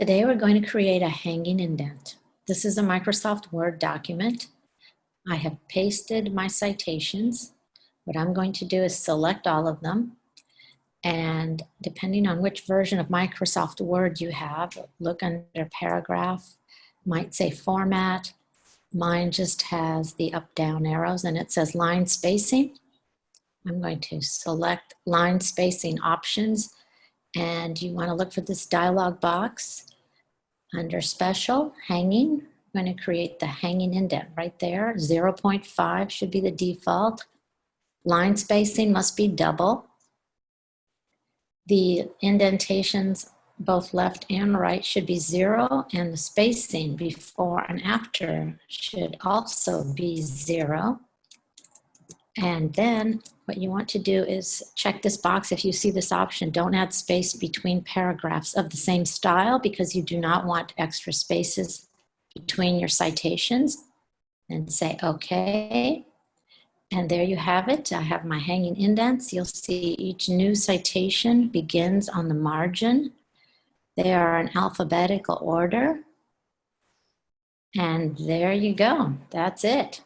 Today we're going to create a hanging indent. This is a Microsoft Word document. I have pasted my citations. What I'm going to do is select all of them. And depending on which version of Microsoft Word you have, look under paragraph, might say format. Mine just has the up down arrows and it says line spacing. I'm going to select line spacing options and you want to look for this dialog box under special hanging. I'm going to create the hanging indent right there. 0.5 should be the default. Line spacing must be double. The indentations both left and right should be zero and the spacing before and after should also be zero. And then what you want to do is check this box. If you see this option, don't add space between paragraphs of the same style because you do not want extra spaces between your citations. And say, okay. And there you have it. I have my hanging indents. You'll see each new citation begins on the margin. They are in alphabetical order. And there you go. That's it.